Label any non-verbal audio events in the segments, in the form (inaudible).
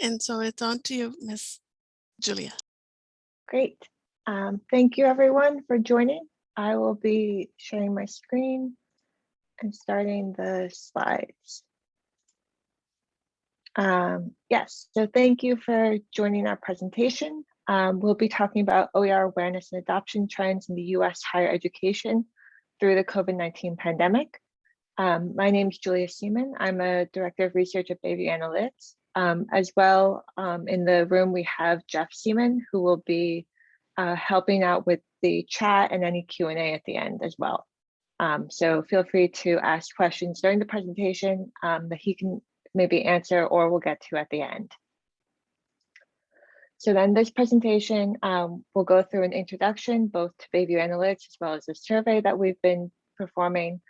And so it's on to you, Miss Julia. Great. Um, thank you everyone for joining. I will be sharing my screen and starting the slides. Um, yes, so thank you for joining our presentation. Um, we'll be talking about OER awareness and adoption trends in the US higher education through the COVID-19 pandemic. Um, my name is Julia Seaman. I'm a director of research at Bayview Analytics. Um, as well, um, in the room, we have Jeff Seaman, who will be uh, helping out with the chat and any Q&A at the end as well. Um, so feel free to ask questions during the presentation um, that he can maybe answer or we'll get to at the end. So then this presentation um, will go through an introduction both to Bayview Analytics as well as the survey that we've been performing,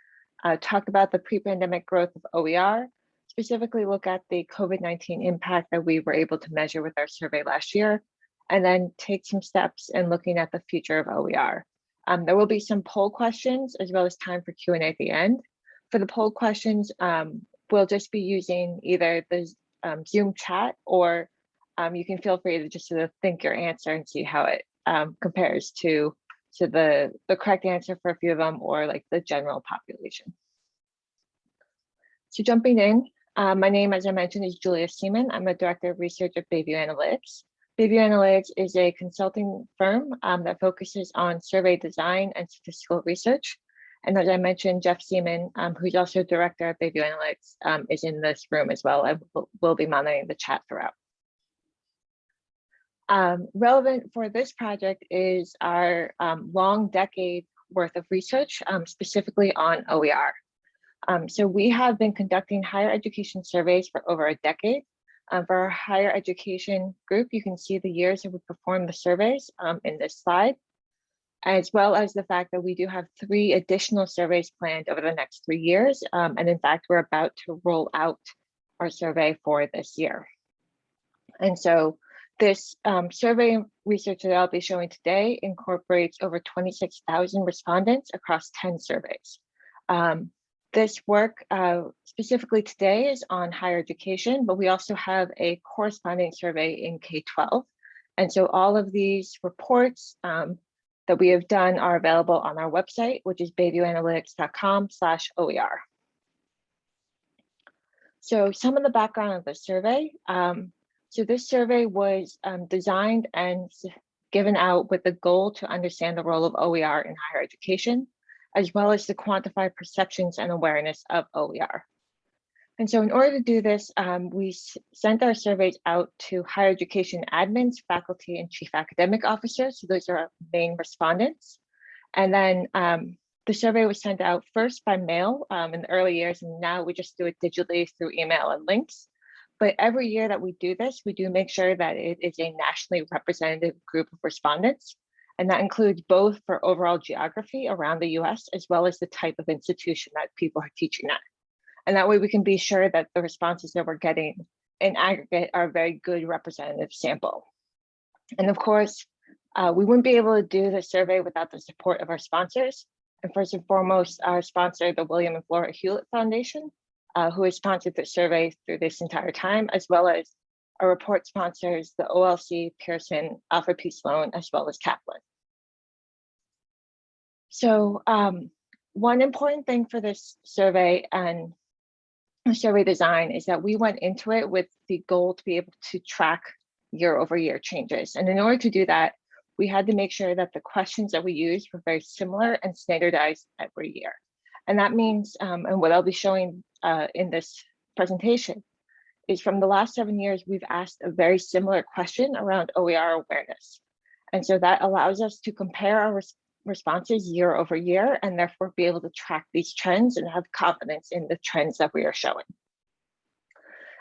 uh, talk about the pre-pandemic growth of OER, specifically look at the COVID-19 impact that we were able to measure with our survey last year, and then take some steps in looking at the future of OER. Um, there will be some poll questions as well as time for Q&A at the end. For the poll questions, um, we'll just be using either the um, Zoom chat or um, you can feel free to just sort of think your answer and see how it um, compares to, to the, the correct answer for a few of them or like the general population. So jumping in, uh, my name, as I mentioned, is Julia Seaman. I'm a director of research at Bayview Analytics. Bayview Analytics is a consulting firm um, that focuses on survey design and statistical research. And as I mentioned, Jeff Seaman, um, who's also director of Bayview Analytics, um, is in this room as well. I will, will be monitoring the chat throughout. Um, relevant for this project is our um, long decade worth of research, specifically on OER. Um, so we have been conducting higher education surveys for over a decade. Um, for our higher education group, you can see the years that we performed the surveys um, in this slide, as well as the fact that we do have three additional surveys planned over the next three years. Um, and in fact, we're about to roll out our survey for this year. And so this um, survey research that I'll be showing today incorporates over 26,000 respondents across 10 surveys. Um, this work uh, specifically today is on higher education, but we also have a corresponding survey in K-12. And so all of these reports um, that we have done are available on our website, which is bayviewanalytics.com slash OER. So some of the background of the survey. Um, so this survey was um, designed and given out with the goal to understand the role of OER in higher education as well as to quantify perceptions and awareness of OER. And so in order to do this, um, we sent our surveys out to higher education admins, faculty, and chief academic officers. So those are our main respondents. And then um, the survey was sent out first by mail um, in the early years, and now we just do it digitally through email and links. But every year that we do this, we do make sure that it is a nationally representative group of respondents. And that includes both for overall geography around the US, as well as the type of institution that people are teaching at. And that way we can be sure that the responses that we're getting in aggregate are a very good representative sample. And of course, uh, we wouldn't be able to do the survey without the support of our sponsors. And first and foremost, our sponsor, the William and Flora Hewlett Foundation, uh, who has sponsored the survey through this entire time, as well as our report sponsors, the OLC, Pearson, Alfred P. Sloan, as well as Kaplan. So um, one important thing for this survey and survey design is that we went into it with the goal to be able to track year over year changes. And in order to do that, we had to make sure that the questions that we used were very similar and standardized every year. And that means, um, and what I'll be showing uh, in this presentation, is from the last seven years, we've asked a very similar question around OER awareness. And so that allows us to compare our responses year over year and therefore be able to track these trends and have confidence in the trends that we are showing.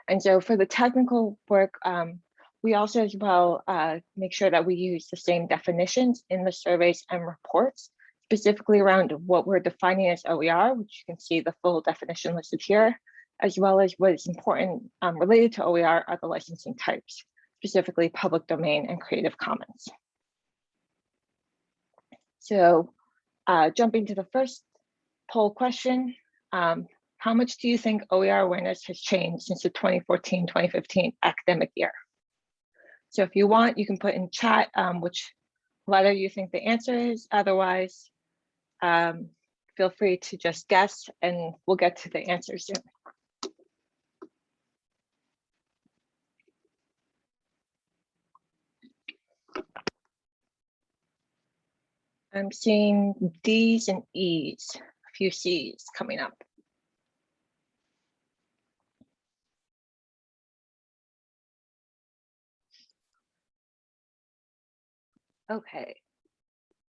And so for the technical work, um, we also as well uh, make sure that we use the same definitions in the surveys and reports, specifically around what we're defining as OER, which you can see the full definition listed here, as well as what is important um, related to OER are the licensing types, specifically public domain and Creative Commons. So uh, jumping to the first poll question, um, how much do you think OER awareness has changed since the 2014-2015 academic year? So if you want, you can put in chat um, which letter you think the answer is. Otherwise, um, feel free to just guess and we'll get to the answer soon. I'm seeing D's and E's, a few C's coming up. Okay,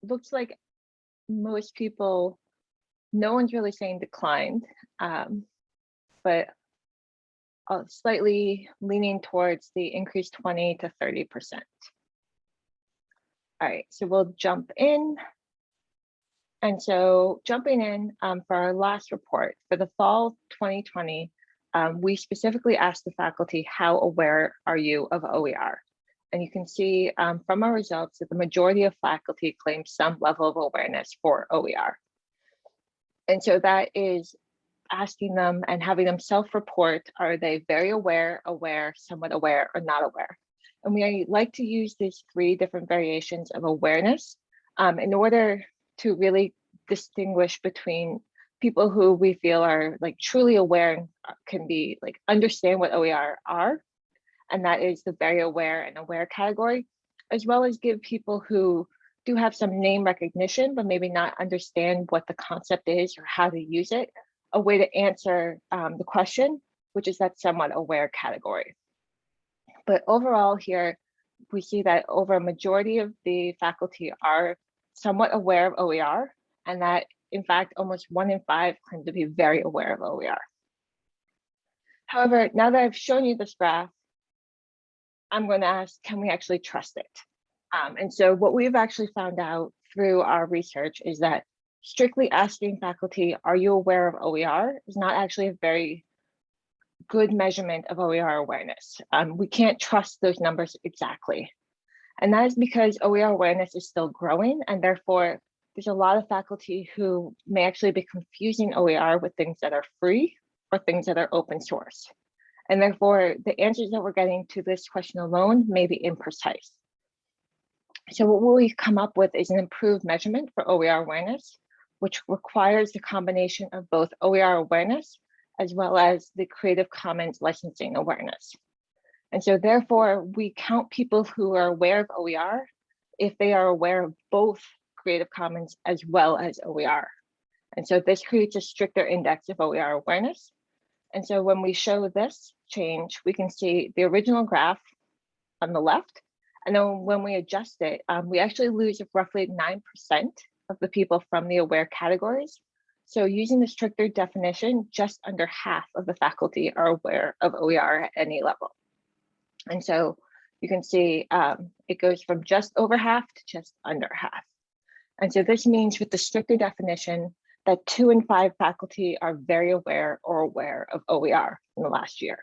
looks like most people, no one's really saying declined, um, but uh, slightly leaning towards the increased 20 to 30%. All right, so we'll jump in. And so jumping in um, for our last report for the fall 2020, um, we specifically asked the faculty, how aware are you of OER? And you can see um, from our results that the majority of faculty claim some level of awareness for OER. And so that is asking them and having them self-report, are they very aware, aware, somewhat aware, or not aware? And we like to use these three different variations of awareness um, in order to really distinguish between people who we feel are like truly aware and uh, can be like understand what OER are, and that is the very aware and aware category, as well as give people who do have some name recognition, but maybe not understand what the concept is or how to use it, a way to answer um, the question, which is that somewhat aware category. But overall here, we see that over a majority of the faculty are somewhat aware of OER and that in fact, almost one in five claim to be very aware of OER. However, now that I've shown you this graph, I'm going to ask, can we actually trust it? Um, and so what we've actually found out through our research is that strictly asking faculty, are you aware of OER is not actually a very good measurement of OER awareness. Um, we can't trust those numbers exactly. And that is because OER awareness is still growing and therefore there's a lot of faculty who may actually be confusing OER with things that are free or things that are open source. And therefore the answers that we're getting to this question alone may be imprecise. So what we've come up with is an improved measurement for OER awareness, which requires the combination of both OER awareness as well as the Creative Commons licensing awareness. And so therefore, we count people who are aware of OER if they are aware of both Creative Commons as well as OER. And so this creates a stricter index of OER awareness. And so when we show this change, we can see the original graph on the left. And then when we adjust it, um, we actually lose roughly 9% of the people from the aware categories so using the stricter definition, just under half of the faculty are aware of OER at any level. And so you can see um, it goes from just over half to just under half. And so this means with the stricter definition that two in five faculty are very aware or aware of OER in the last year.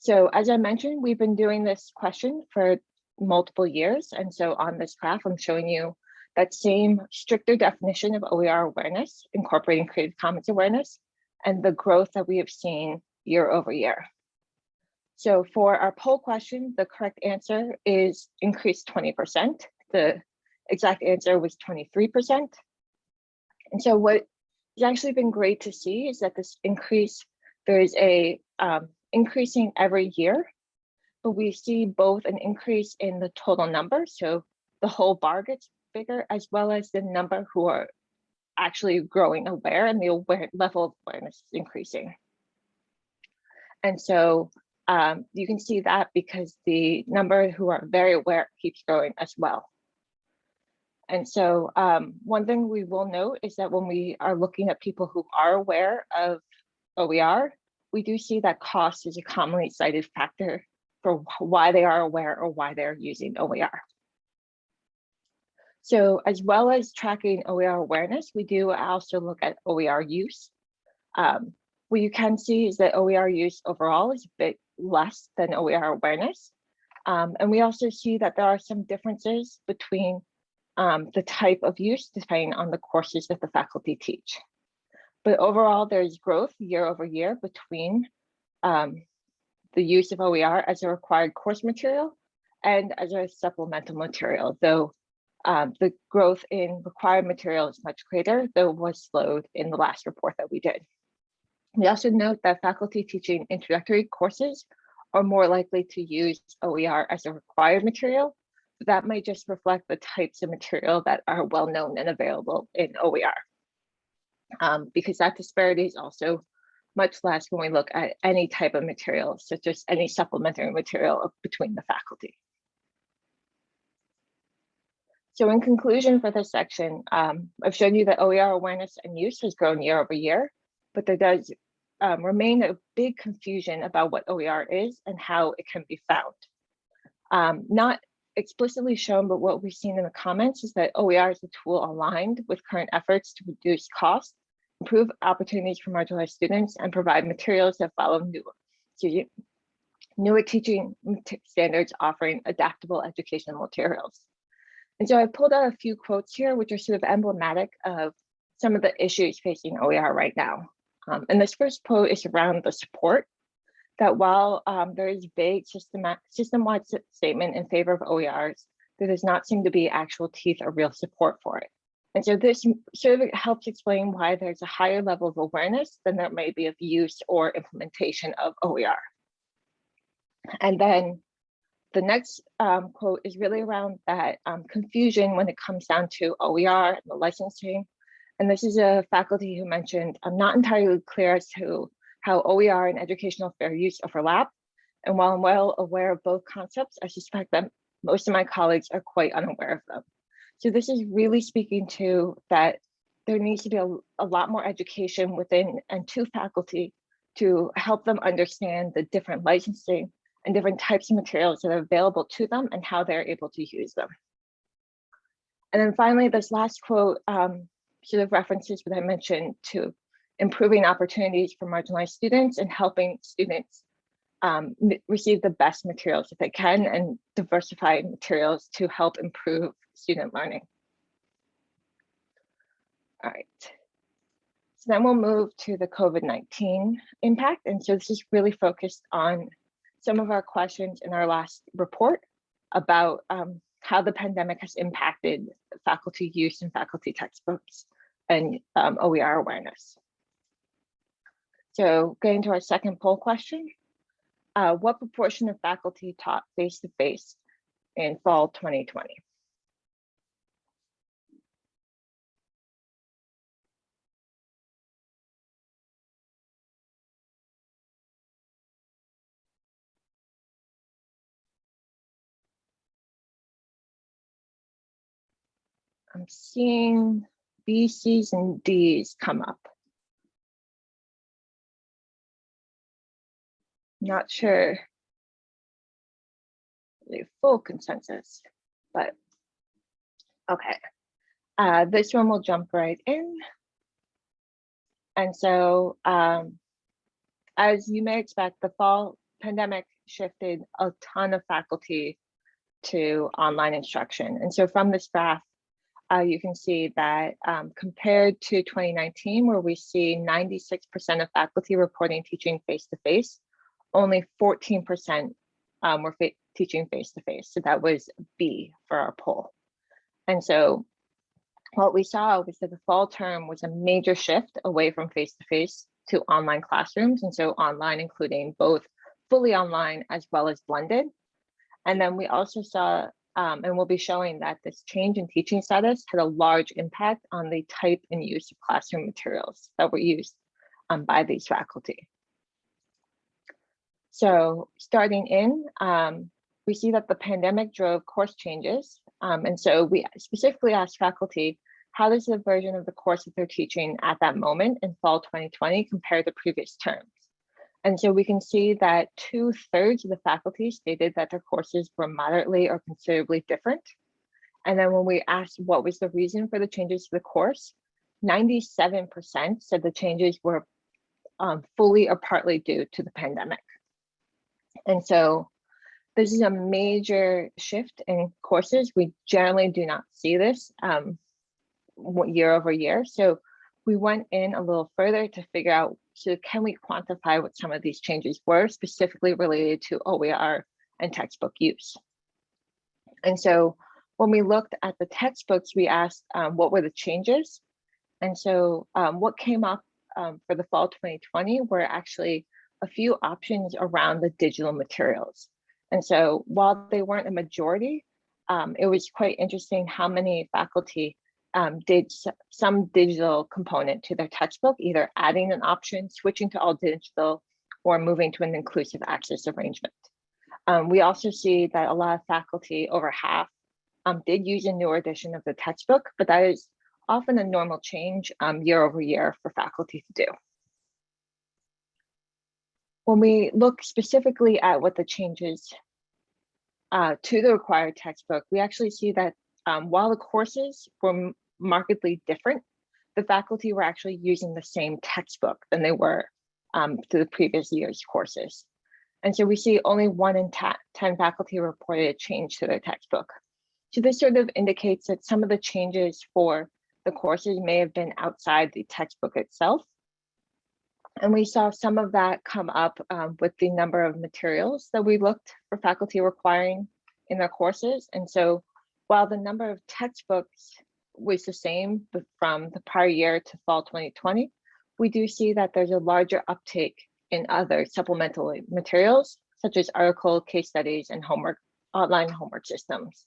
So as I mentioned, we've been doing this question for multiple years. And so on this graph, I'm showing you that same stricter definition of OER awareness, incorporating Creative Commons awareness, and the growth that we have seen year over year. So for our poll question, the correct answer is increased 20%. The exact answer was 23%. And so what has actually been great to see is that this increase, there is a um, increasing every year, but we see both an increase in the total number. So the whole bar gets bigger, as well as the number who are actually growing aware and the aware level of awareness is increasing. And so um, you can see that because the number who are very aware keeps growing as well. And so um, one thing we will note is that when we are looking at people who are aware of OER, we do see that cost is a commonly cited factor for why they are aware or why they're using OER. So as well as tracking OER awareness, we do also look at OER use. Um, what you can see is that OER use overall is a bit less than OER awareness. Um, and we also see that there are some differences between um, the type of use depending on the courses that the faculty teach. But overall, there's growth year over year between um, the use of OER as a required course material and as a supplemental material, though um, the growth in required material is much greater, though was slowed in the last report that we did. We also note that faculty teaching introductory courses are more likely to use OER as a required material. That might just reflect the types of material that are well known and available in OER. Um, because that disparity is also much less when we look at any type of material, such as any supplementary material between the faculty. So in conclusion for this section, um, I've shown you that OER awareness and use has grown year over year, but there does um, remain a big confusion about what OER is and how it can be found. Um, not explicitly shown, but what we've seen in the comments is that OER is a tool aligned with current efforts to reduce costs, improve opportunities for marginalized students, and provide materials that follow new, newer teaching standards offering adaptable educational materials. And so I pulled out a few quotes here, which are sort of emblematic of some of the issues facing OER right now. Um, and this first quote is around the support that while um, there is vague system-wide statement in favor of OERs, there does not seem to be actual teeth or real support for it. And so this sort of helps explain why there's a higher level of awareness than there may be of use or implementation of OER. And then the next um, quote is really around that um, confusion when it comes down to OER and the licensing. And this is a faculty who mentioned, I'm not entirely clear as to how OER and educational fair use overlap. And while I'm well aware of both concepts, I suspect that most of my colleagues are quite unaware of them. So this is really speaking to that there needs to be a, a lot more education within and to faculty to help them understand the different licensing and different types of materials that are available to them and how they're able to use them. And then finally, this last quote um, sort of references what I mentioned to improving opportunities for marginalized students and helping students um, receive the best materials that they can and diversify materials to help improve student learning. All right. So then we'll move to the COVID-19 impact. And so this is really focused on some of our questions in our last report about um, how the pandemic has impacted faculty use and faculty textbooks and um, OER awareness. So getting to our second poll question, uh, what proportion of faculty taught face-to-face -face in fall 2020? I'm seeing B, C's, and D's come up. Not sure the full consensus, but okay. Uh, this one will jump right in. And so, um, as you may expect, the fall pandemic shifted a ton of faculty to online instruction. And so from this graph, uh, you can see that um, compared to 2019, where we see 96% of faculty reporting teaching face-to-face, only 14% um, were fa teaching face-to-face. So that was B for our poll. And so what we saw was that the fall term was a major shift away from face-to-face -to, -face to online classrooms. And so online, including both fully online as well as blended. And then we also saw um, and we'll be showing that this change in teaching status had a large impact on the type and use of classroom materials that were used um, by these faculty. So starting in, um, we see that the pandemic drove course changes. Um, and so we specifically asked faculty, how does the version of the course that they're teaching at that moment in fall 2020 compare to previous terms? And so we can see that two thirds of the faculty stated that their courses were moderately or considerably different. And then when we asked what was the reason for the changes to the course, 97% said the changes were um, fully or partly due to the pandemic. And so this is a major shift in courses. We generally do not see this um, year over year. So we went in a little further to figure out, so can we quantify what some of these changes were specifically related to OER and textbook use? And so when we looked at the textbooks, we asked um, what were the changes? And so um, what came up um, for the fall 2020 were actually a few options around the digital materials. And so while they weren't a majority, um, it was quite interesting how many faculty um, did some digital component to their textbook, either adding an option, switching to all digital, or moving to an inclusive access arrangement. Um, we also see that a lot of faculty, over half, um, did use a newer edition of the textbook, but that is often a normal change um, year over year for faculty to do. When we look specifically at what the changes uh, to the required textbook, we actually see that um, while the courses were markedly different, the faculty were actually using the same textbook than they were um, to the previous year's courses. And so we see only one in 10 faculty reported a change to their textbook. So this sort of indicates that some of the changes for the courses may have been outside the textbook itself. And we saw some of that come up um, with the number of materials that we looked for faculty requiring in their courses. And so while the number of textbooks was the same from the prior year to fall 2020, we do see that there's a larger uptake in other supplemental materials, such as article, case studies, and homework, online homework systems.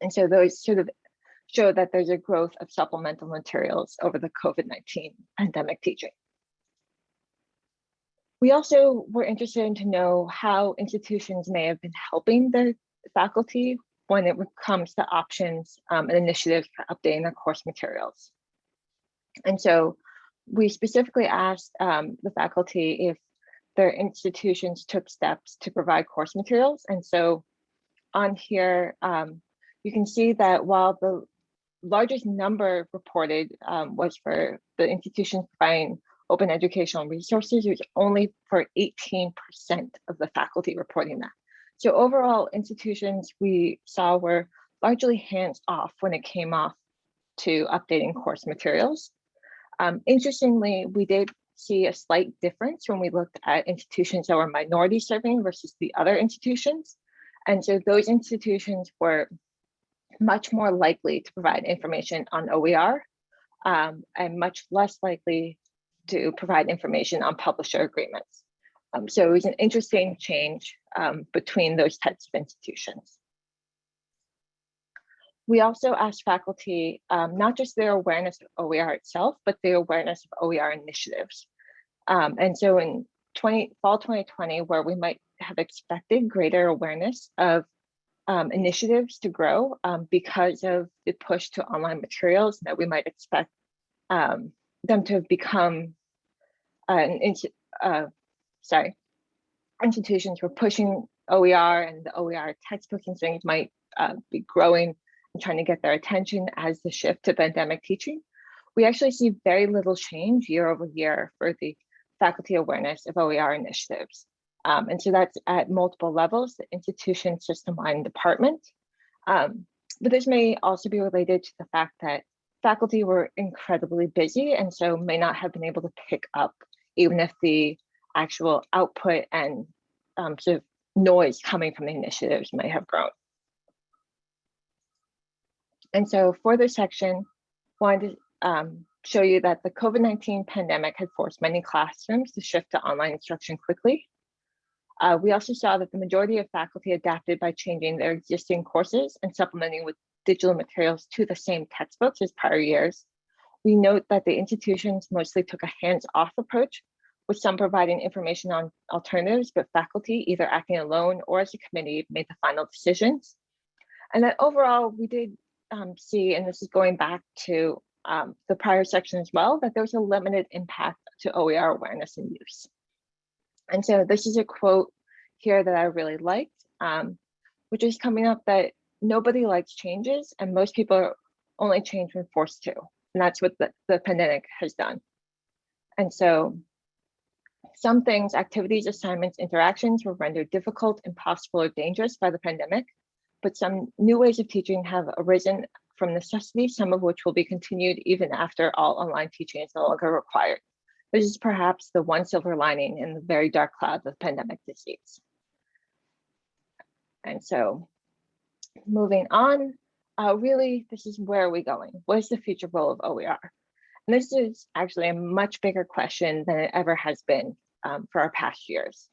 And so those sort of show that there's a growth of supplemental materials over the COVID-19 pandemic teaching. We also were interested in to know how institutions may have been helping the faculty when it comes to options um, and initiatives for updating their course materials. And so we specifically asked um, the faculty if their institutions took steps to provide course materials. And so on here, um, you can see that while the largest number reported um, was for the institutions providing open educational resources, it was only for 18% of the faculty reporting that. So overall institutions we saw were largely hands off when it came off to updating course materials. Um, interestingly, we did see a slight difference when we looked at institutions that were minority serving versus the other institutions. And so those institutions were much more likely to provide information on OER um, and much less likely to provide information on publisher agreements. Um, so it was an interesting change um, between those types of institutions. We also asked faculty um, not just their awareness of OER itself, but their awareness of OER initiatives. Um, and so in 20, fall 2020, where we might have expected greater awareness of um, initiatives to grow um, because of the push to online materials that we might expect um, them to have become an uh, sorry, institutions were pushing OER and the OER textbooks and things might uh, be growing and trying to get their attention as the shift to pandemic teaching. We actually see very little change year over year for the faculty awareness of OER initiatives. Um, and so that's at multiple levels, the institution, system-wide, and department. Um, but this may also be related to the fact that faculty were incredibly busy and so may not have been able to pick up even if the actual output and um, sort of noise coming from the initiatives may have grown. And so for this section, wanted to um, show you that the COVID-19 pandemic had forced many classrooms to shift to online instruction quickly. Uh, we also saw that the majority of faculty adapted by changing their existing courses and supplementing with digital materials to the same textbooks as prior years. We note that the institutions mostly took a hands-off approach with some providing information on alternatives, but faculty, either acting alone or as a committee, made the final decisions. And then overall, we did um, see, and this is going back to um, the prior section as well, that there was a limited impact to OER awareness and use. And so this is a quote here that I really liked, um, which is coming up that nobody likes changes and most people only change when forced to. And that's what the, the pandemic has done. And so some things, activities, assignments, interactions were rendered difficult, impossible, or dangerous by the pandemic, but some new ways of teaching have arisen from necessity, some of which will be continued even after all online teaching is no longer required. This is perhaps the one silver lining in the very dark clouds of pandemic disease. And so moving on, uh, really, this is where are we going? What is the future role of OER? And this is actually a much bigger question than it ever has been um, for our past years.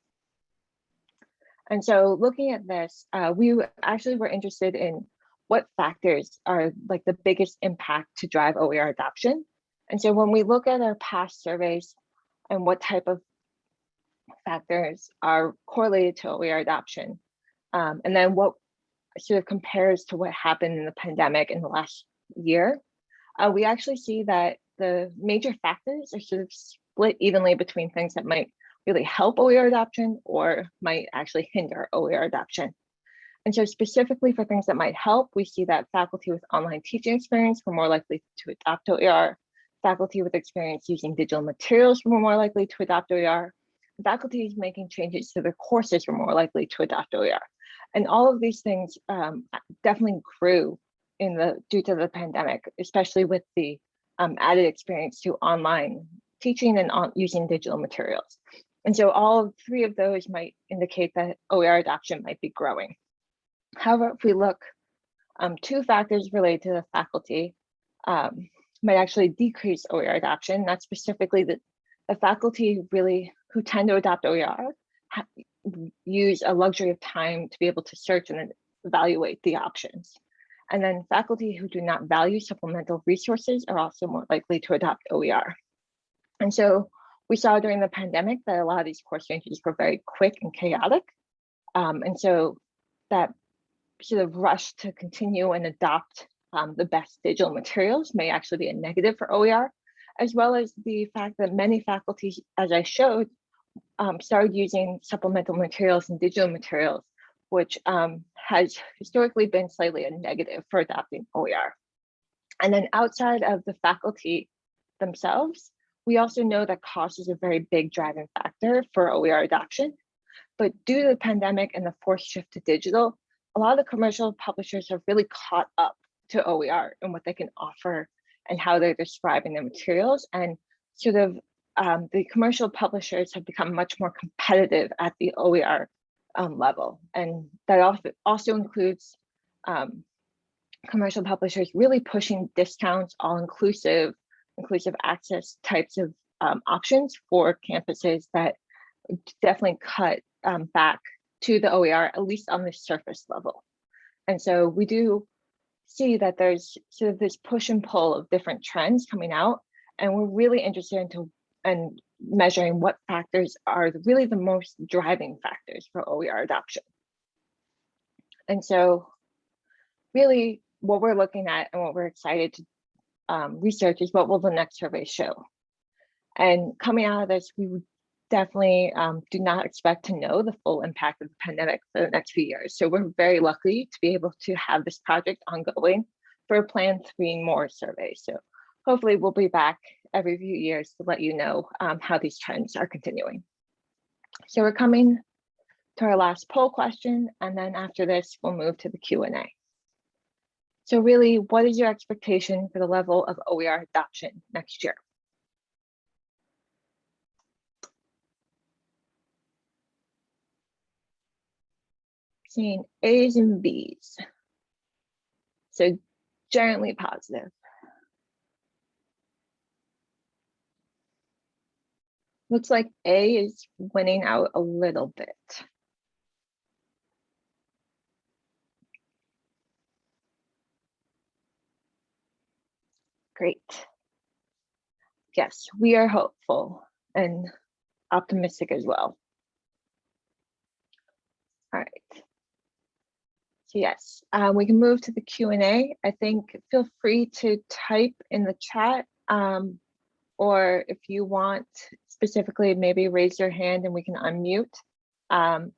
And so looking at this, uh, we actually were interested in what factors are like the biggest impact to drive OER adoption. And so when we look at our past surveys and what type of factors are correlated to OER adoption, um, and then what sort of compares to what happened in the pandemic in the last year, uh, we actually see that the major factors are sort of split evenly between things that might really help OER adoption or might actually hinder OER adoption. And so specifically for things that might help, we see that faculty with online teaching experience were more likely to adopt OER, faculty with experience using digital materials were more likely to adopt OER, faculty making changes to their courses were more likely to adopt OER. And all of these things um, definitely grew in the due to the pandemic, especially with the um, added experience to online teaching and on, using digital materials. And so all three of those might indicate that OER adoption might be growing. However, if we look, um, two factors related to the faculty um, might actually decrease OER adoption. That's specifically the, the faculty really who tend to adopt OER use a luxury of time to be able to search and evaluate the options. And then faculty who do not value supplemental resources are also more likely to adopt OER. And so we saw during the pandemic that a lot of these course changes were very quick and chaotic. Um, and so that sort of rush to continue and adopt um, the best digital materials may actually be a negative for OER, as well as the fact that many faculties, as I showed, um, started using supplemental materials and digital materials, which um, has historically been slightly a negative for adopting OER. And then outside of the faculty themselves, we also know that cost is a very big driving factor for OER adoption. But due to the pandemic and the forced shift to digital, a lot of the commercial publishers have really caught up to OER and what they can offer and how they're describing their materials and sort of um, the commercial publishers have become much more competitive at the OER um, level. And that also, includes um, commercial publishers really pushing discounts, all inclusive, inclusive access types of um, options for campuses that definitely cut um, back to the OER, at least on the surface level. And so we do see that there's sort of this push and pull of different trends coming out. And we're really interested into and measuring what factors are really the most driving factors for OER adoption. And so really what we're looking at and what we're excited to um, research is what will the next survey show. And coming out of this, we would definitely um, do not expect to know the full impact of the pandemic for the next few years. So we're very lucky to be able to have this project ongoing for a planned three more surveys. So hopefully we'll be back every few years to let you know um, how these trends are continuing. So we're coming to our last poll question, and then after this, we'll move to the Q&A. So really, what is your expectation for the level of OER adoption next year? Seeing A's and B's. So generally positive. Looks like A is winning out a little bit. Great. Yes, we are hopeful and optimistic as well. All right. So yes, um, we can move to the Q&A. I think feel free to type in the chat um, or if you want specifically, maybe raise your hand and we can unmute. Um,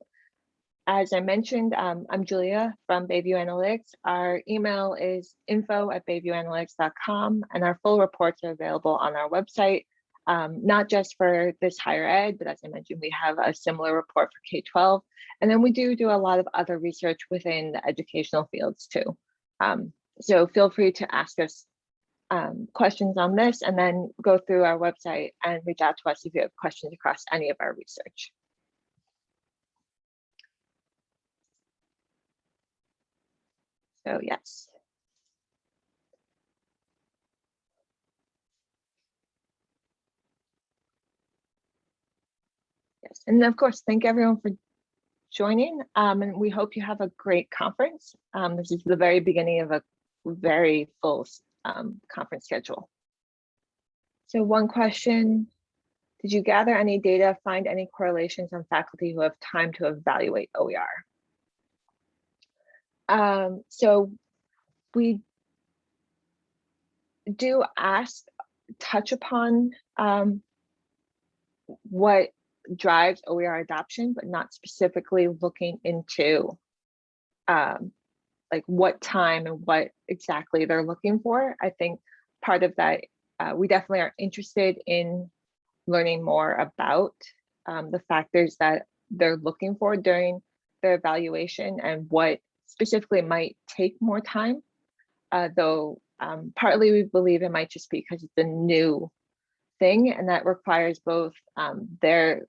as I mentioned, um, I'm Julia from Bayview Analytics. Our email is info at bayviewanalytics.com and our full reports are available on our website, um, not just for this higher ed, but as I mentioned, we have a similar report for K-12. And then we do do a lot of other research within the educational fields too. Um, so feel free to ask us um, questions on this and then go through our website and reach out to us if you have questions across any of our research. So yes. Yes, and of course, thank everyone for joining. Um, and we hope you have a great conference. Um, this is the very beginning of a very full um, conference schedule. So one question, did you gather any data, find any correlations on faculty who have time to evaluate OER? Um, so we do ask, touch upon um, what drives OER adoption, but not specifically looking into um, like what time and what exactly they're looking for. I think part of that, uh, we definitely are interested in learning more about um, the factors that they're looking for during their evaluation and what specifically might take more time. Uh, though um, partly we believe it might just be because it's a new thing and that requires both um, their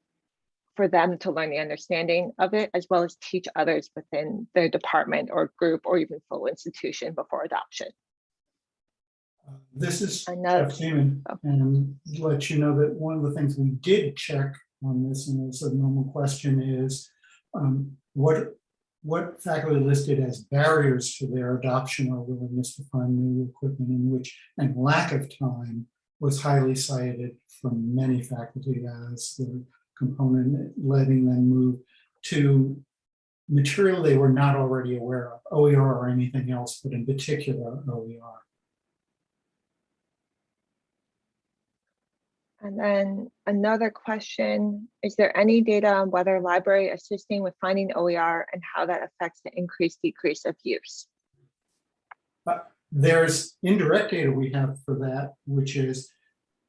for them to learn the understanding of it as well as teach others within their department or group or even full institution before adoption. Uh, This is Another- Jeff Seaman, oh. and let you know that one of the things we did check on this, and it's a normal question, is um, what, what faculty listed as barriers to their adoption or willingness to find new equipment in which, and lack of time was highly cited from many faculty as the component letting them move to material they were not already aware of, OER or anything else, but in particular OER. And then another question, is there any data on whether library assisting with finding OER and how that affects the increase decrease of use? Uh, there's indirect data we have for that, which is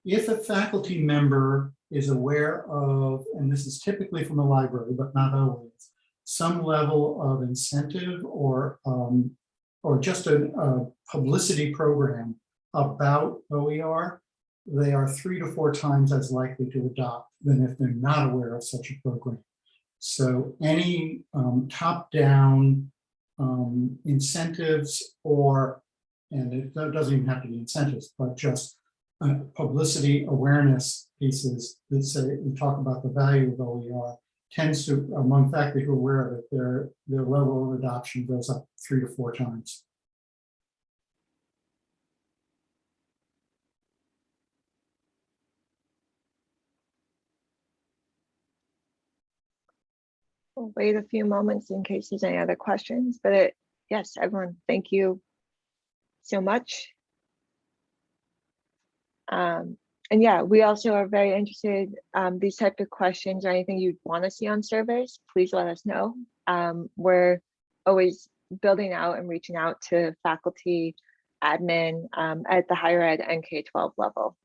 if a faculty member is aware of, and this is typically from the library, but not always, some level of incentive or um, or just a, a publicity program about OER, they are three to four times as likely to adopt than if they're not aware of such a program. So any um, top-down um, incentives or, and it doesn't even have to be incentives, but just uh, publicity awareness pieces that say, we talk about the value of OER tends to, among faculty who are aware of it, their, their level of adoption goes up three to four times. We'll wait a few moments in case there's any other questions, but it, yes, everyone, thank you so much. Um, and yeah, we also are very interested, um, these type of questions or anything you'd want to see on surveys, please let us know. Um, we're always building out and reaching out to faculty, admin, um, at the higher ed and K-12 level.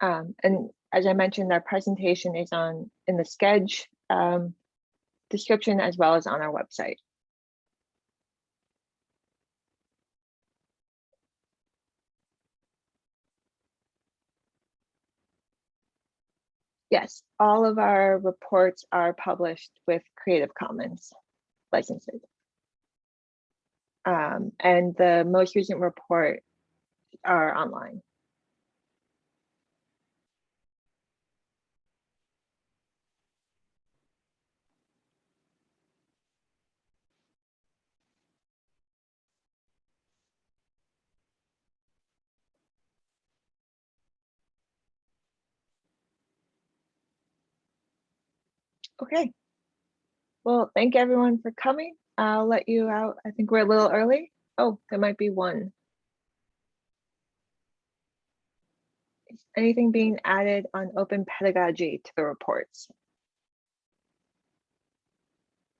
Um, and as I mentioned, our presentation is on in the Sched um, description as well as on our website. Yes, all of our reports are published with Creative Commons licenses. Um, and the most recent report are online. Okay. Well, thank everyone for coming. I'll let you out. I think we're a little early. Oh, there might be one. Is anything being added on open pedagogy to the reports?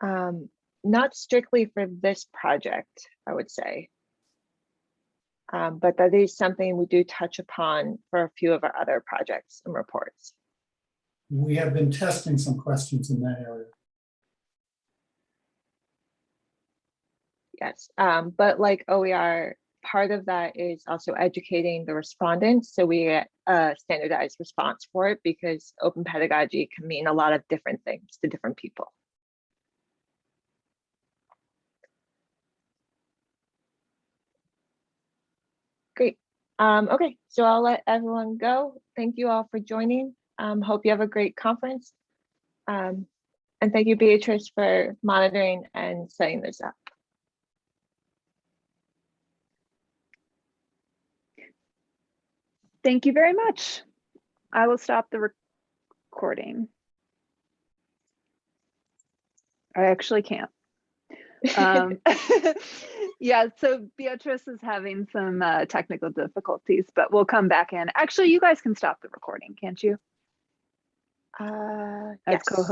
Um, not strictly for this project, I would say. Um, but that is something we do touch upon for a few of our other projects and reports. We have been testing some questions in that area. Yes, um, but like OER, part of that is also educating the respondents. So we get a standardized response for it because open pedagogy can mean a lot of different things to different people. Great. Um, okay, so I'll let everyone go. Thank you all for joining. Um, hope you have a great conference. Um, and thank you, Beatrice, for monitoring and setting this up. Thank you very much. I will stop the recording. I actually can't. Um, (laughs) (laughs) yeah, so Beatrice is having some uh, technical difficulties, but we'll come back in. Actually, you guys can stop the recording, can't you? Uh, As yes. co-host.